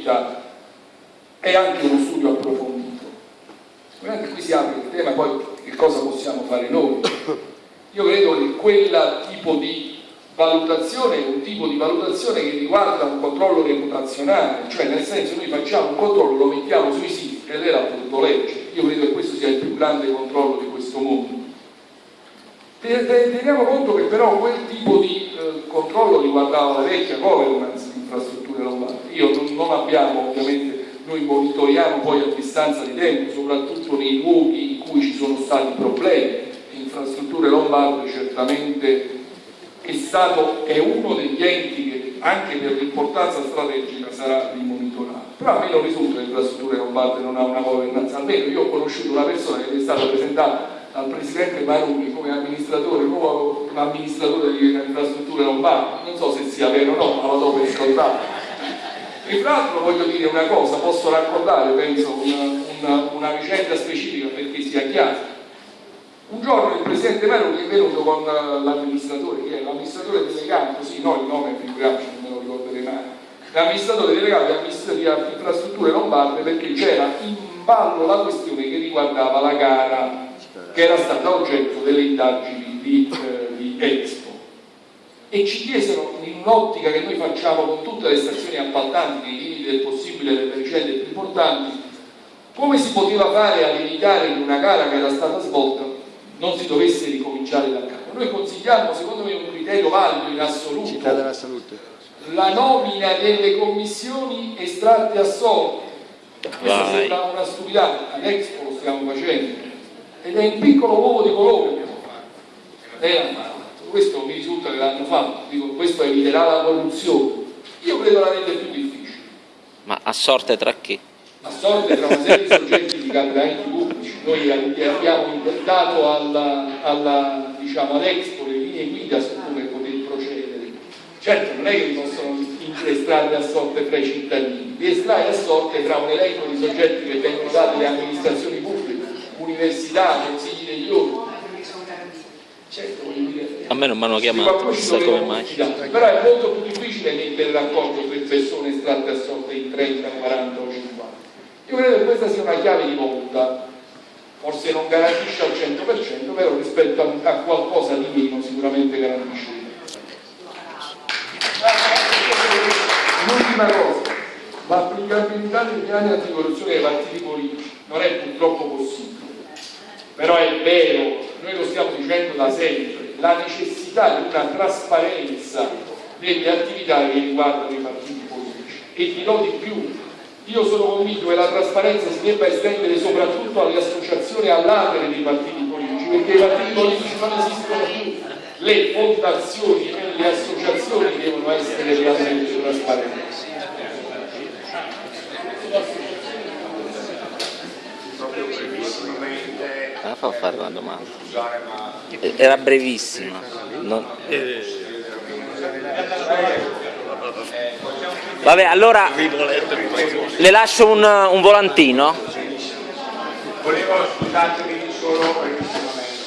approfondita è anche uno studio approfondito. Anche qui si apre il tema poi che cosa possiamo fare noi. Io credo che quel tipo di valutazione è un tipo di valutazione che riguarda un controllo reputazionale, cioè nel senso noi facciamo un controllo, lo mettiamo sui siti e lei l'ha potuto leggere. Io credo che questo sia il più grande controllo di questo mondo. Teniamo conto che però quel tipo di eh, controllo riguardava la vecchia governance. Io non, abbiamo ovviamente, noi monitoriamo poi a distanza di tempo, soprattutto nei luoghi in cui ci sono stati problemi. Infrastrutture lombarde certamente è, stato, è uno degli enti che anche per l'importanza strategica sarà rimonitorato. Però a me non risulta che infrastrutture lombarde non ha una governance, almeno io ho conosciuto una persona che è stata presentata dal Presidente Maruni come amministratore, nuovo amministratore di infrastrutture lombarde, non so se sia vero o no, ma lo do per scontato. E tra l'altro voglio dire una cosa, posso raccontare, penso, una, una, una vicenda specifica perché sia chiaro. Un giorno il presidente Meloni è venuto con l'amministratore, che è? L'amministratore delegato, sì, no il nome figuriamoci, non me lo ricorderei mai, l'amministratore delegato di infrastrutture lombarde perché c'era in ballo la questione che riguardava la gara che era stata oggetto delle indagini di, eh, di Expo e ci chiesero in un'ottica che noi facciamo con tutte le stazioni appaltanti nei limiti del possibile delle vicende più importanti come si poteva fare a evitare in una gara che era stata svolta non si dovesse ricominciare da capo. Noi consigliamo, secondo me, un criterio valido in assoluto, la nomina delle commissioni estratte a sorte. Questa sembra una stupidata, all'Expo lo stiamo facendo, ed è un piccolo uovo di colore che abbiamo fatto. Questo mi risulta che l'hanno fatto, dico, questo eviterà la corruzione. Io credo la rende più difficile. Ma a sorte tra chi? A sorte tra una serie di soggetti di cambiamenti pubblici noi abbiamo dato alla, alla, diciamo, all'Expo le linee guida su come poter procedere. Certo, non è che possono estrarre a sorte tra i cittadini, li estrae a sorte tra un elenco di soggetti che vengono dati alle amministrazioni pubbliche, università, consigli degli ordini. Certo, me non mi hanno chiamato, sai come mai. Però è molto più difficile mettere d'accordo tre persone estratte a sorte in 30, 40 o 50. Io credo che questa sia una chiave di volta. Forse non garantisce al 100% però rispetto a, a qualcosa di meno sicuramente garantisce. L'ultima cosa. L'applicabilità dei piani anticorruzione ai partiti politici non è purtroppo possibile. Però è vero noi lo stiamo dicendo da sempre la necessità di una trasparenza delle attività che riguardano i partiti politici. E dirò di più. Io sono convinto che la trasparenza si debba estendere soprattutto alle associazioni all'atere dei partiti politici, perché i partiti politici non esistono più, le fondazioni e le associazioni devono essere realmente trasparenti. Ah, fa fare una domanda. Era brevissima. Non... Vabbè, allora le lascio un, un volantino. Volevo soltanto